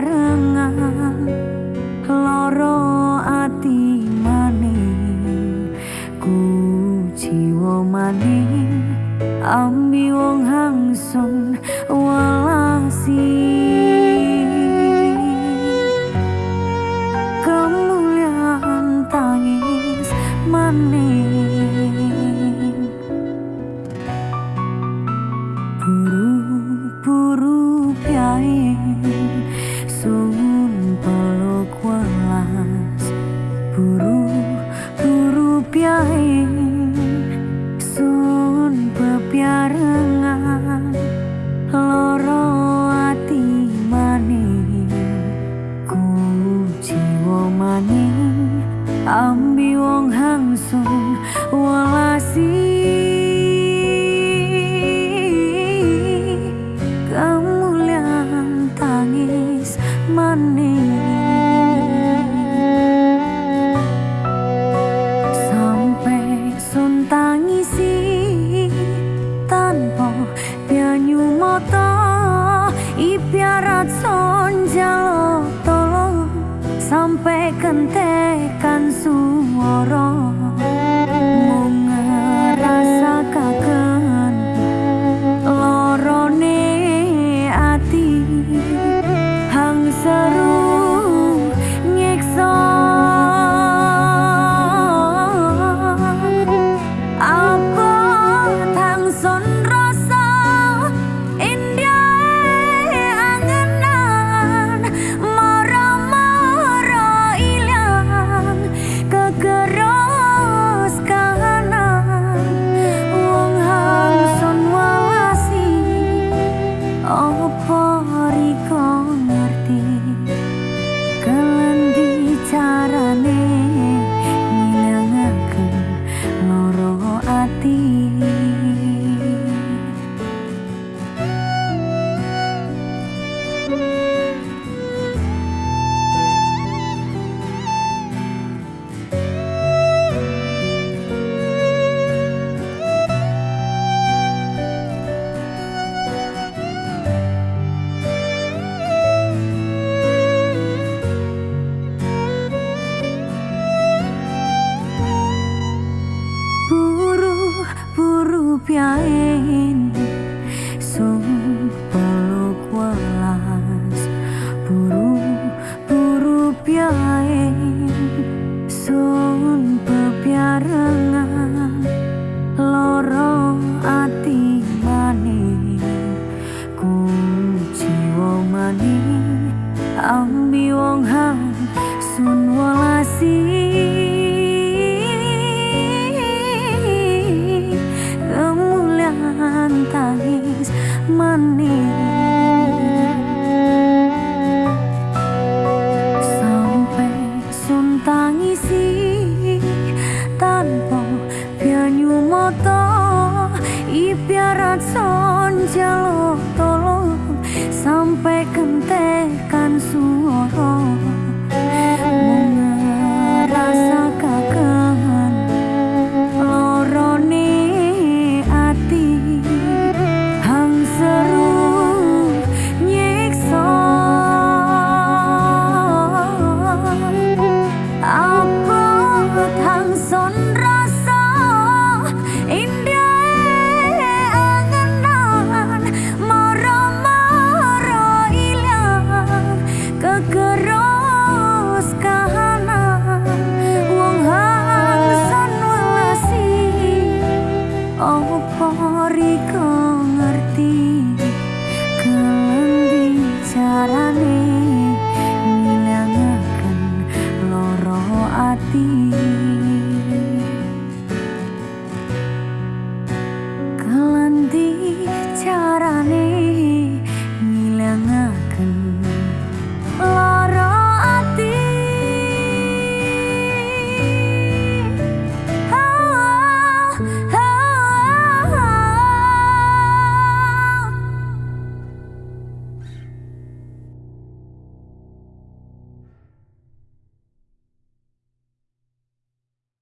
barengan loro ati maning ku jiwa maning ambi wong hangsun walasi. Kemuliaan tangis maning Sampai kentekan suara. sampai kentekan suara riko ngerti kalau bicara